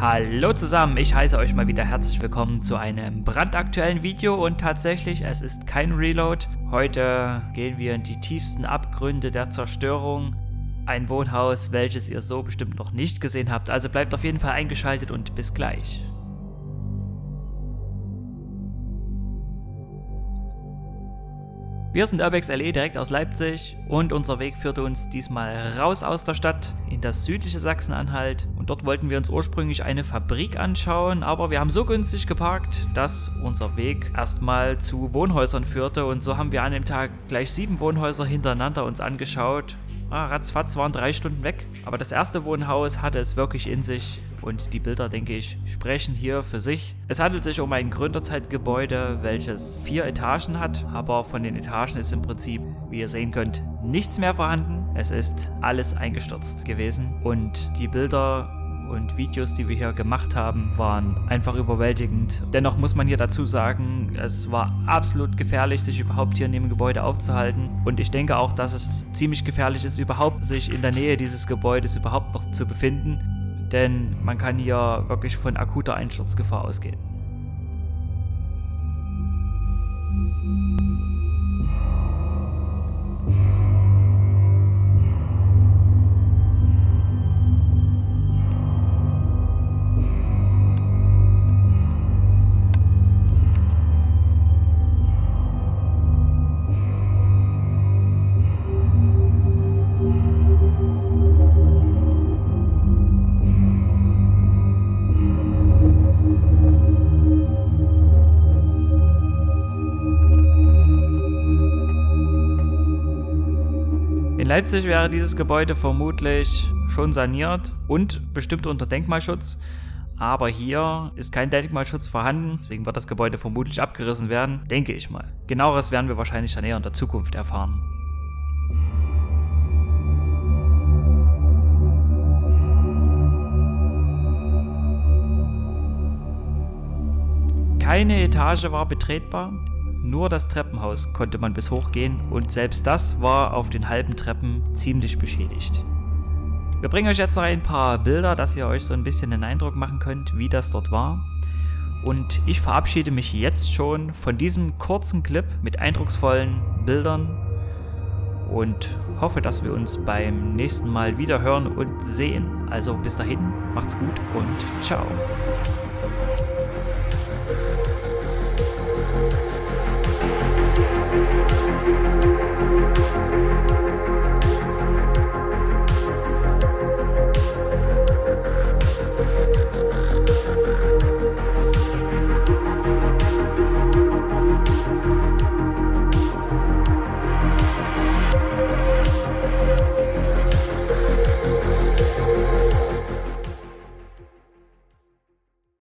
Hallo zusammen, ich heiße euch mal wieder herzlich willkommen zu einem brandaktuellen Video und tatsächlich, es ist kein Reload. Heute gehen wir in die tiefsten Abgründe der Zerstörung. Ein Wohnhaus, welches ihr so bestimmt noch nicht gesehen habt, also bleibt auf jeden Fall eingeschaltet und bis gleich. Wir sind Urbex LE direkt aus Leipzig und unser Weg führte uns diesmal raus aus der Stadt in das südliche Sachsen-Anhalt und dort wollten wir uns ursprünglich eine Fabrik anschauen, aber wir haben so günstig geparkt, dass unser Weg erstmal zu Wohnhäusern führte und so haben wir an dem Tag gleich sieben Wohnhäuser hintereinander uns angeschaut. Ah, ratzfatz waren drei Stunden weg, aber das erste Wohnhaus hatte es wirklich in sich und die Bilder, denke ich, sprechen hier für sich. Es handelt sich um ein Gründerzeitgebäude, welches vier Etagen hat, aber von den Etagen ist im Prinzip, wie ihr sehen könnt, nichts mehr vorhanden. Es ist alles eingestürzt gewesen und die Bilder und Videos, die wir hier gemacht haben, waren einfach überwältigend. Dennoch muss man hier dazu sagen, es war absolut gefährlich, sich überhaupt hier in dem Gebäude aufzuhalten. Und ich denke auch, dass es ziemlich gefährlich ist, überhaupt sich in der Nähe dieses Gebäudes überhaupt noch zu befinden denn man kann hier wirklich von akuter Einsturzgefahr ausgehen. Leipzig wäre dieses Gebäude vermutlich schon saniert und bestimmt unter Denkmalschutz. Aber hier ist kein Denkmalschutz vorhanden, deswegen wird das Gebäude vermutlich abgerissen werden, denke ich mal. Genaueres werden wir wahrscheinlich dann eher in der Zukunft erfahren. Keine Etage war betretbar, nur das Treppenhaus konnte man bis hoch gehen und selbst das war auf den halben Treppen ziemlich beschädigt. Wir bringen euch jetzt noch ein paar Bilder, dass ihr euch so ein bisschen den Eindruck machen könnt, wie das dort war. Und ich verabschiede mich jetzt schon von diesem kurzen Clip mit eindrucksvollen Bildern und hoffe, dass wir uns beim nächsten Mal wieder hören und sehen. Also bis dahin, macht's gut und ciao.